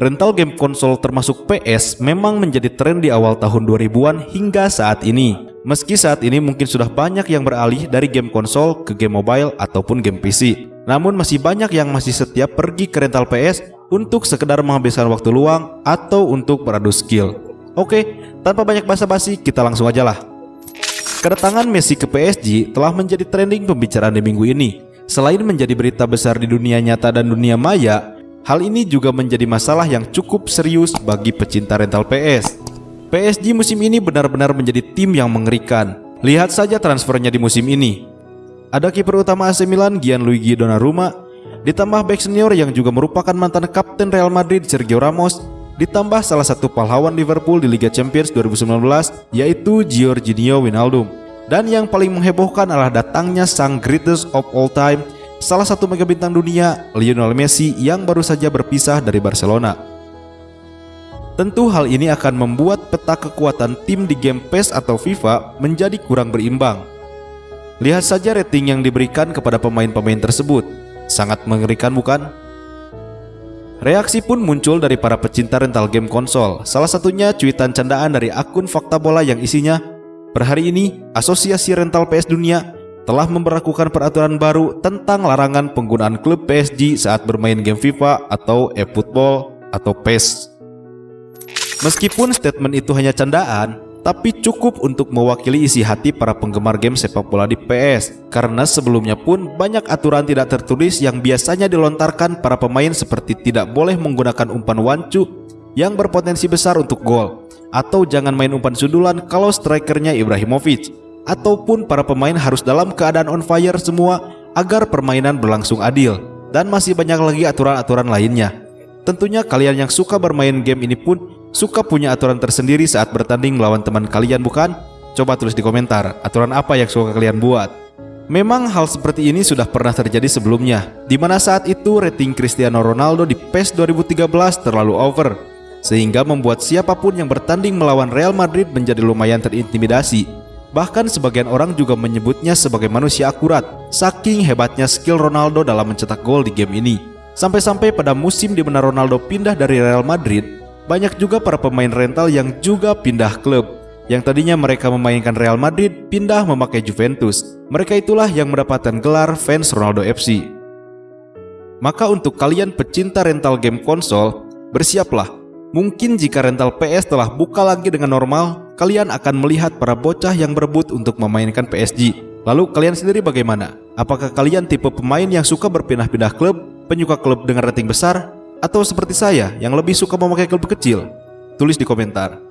rental game konsol termasuk PS memang menjadi tren di awal tahun 2000-an hingga saat ini. Meski saat ini mungkin sudah banyak yang beralih dari game konsol ke game mobile ataupun game PC. Namun masih banyak yang masih setia pergi ke rental PS untuk sekedar menghabiskan waktu luang atau untuk beradu skill. Oke, tanpa banyak basa-basi kita langsung aja lah. Kedatangan Messi ke PSG telah menjadi trending pembicaraan di minggu ini. Selain menjadi berita besar di dunia nyata dan dunia maya, Hal ini juga menjadi masalah yang cukup serius bagi pecinta rental PS. PSG musim ini benar-benar menjadi tim yang mengerikan. Lihat saja transfernya di musim ini. Ada kiper utama AC Milan Gianluigi Donnarumma, ditambah back senior yang juga merupakan mantan kapten Real Madrid Sergio Ramos, ditambah salah satu pahlawan Liverpool di Liga Champions 2019 yaitu Jorginho Wijnaldum. Dan yang paling menghebohkan adalah datangnya sang greatest of all time salah satu mega bintang dunia, Lionel Messi yang baru saja berpisah dari Barcelona. Tentu hal ini akan membuat peta kekuatan tim di game PES atau FIFA menjadi kurang berimbang. Lihat saja rating yang diberikan kepada pemain-pemain tersebut. Sangat mengerikan bukan? Reaksi pun muncul dari para pecinta rental game konsol. Salah satunya cuitan candaan dari akun Fakta Bola yang isinya, Per hari ini, Asosiasi Rental PS Dunia telah memperlakukan peraturan baru tentang larangan penggunaan klub PSG saat bermain game FIFA atau eFootball atau PES. Meskipun statement itu hanya candaan, tapi cukup untuk mewakili isi hati para penggemar game sepak bola di PS. Karena sebelumnya pun banyak aturan tidak tertulis yang biasanya dilontarkan para pemain seperti tidak boleh menggunakan umpan wancu yang berpotensi besar untuk gol, atau jangan main umpan sundulan kalau strikernya Ibrahimovic, ataupun para pemain harus dalam keadaan on fire semua agar permainan berlangsung adil dan masih banyak lagi aturan-aturan lainnya. Tentunya kalian yang suka bermain game ini pun suka punya aturan tersendiri saat bertanding melawan teman kalian bukan? Coba tulis di komentar aturan apa yang suka kalian buat. Memang hal seperti ini sudah pernah terjadi sebelumnya, di mana saat itu rating Cristiano Ronaldo di PES 2013 terlalu over, sehingga membuat siapa pun yang bertanding melawan Real Madrid menjadi lumayan terintimidasi Bahkan sebagian orang juga menyebutnya sebagai manusia akurat, saking hebatnya skill Ronaldo dalam mencetak gol di game ini. Sampai-sampai pada musim di mana Ronaldo pindah dari Real Madrid, banyak juga para pemain rental yang juga pindah klub. Yang tadinya mereka memainkan Real Madrid, pindah memakai Juventus. Mereka itulah yang mendapatkan gelar fans Ronaldo FC. Maka untuk kalian pecinta rental game konsol, bersiaplah Mungkin jika rental PS telah buka lagi dengan normal, kalian akan melihat para bocah yang berebut untuk memainkan PSG. Lalu kalian sendiri bagaimana? Apakah kalian tipe pemain yang suka berpindah-pindah klub, penyuka klub dengan rating besar, atau seperti saya yang lebih suka memakai klub kecil? Tulis di komentar.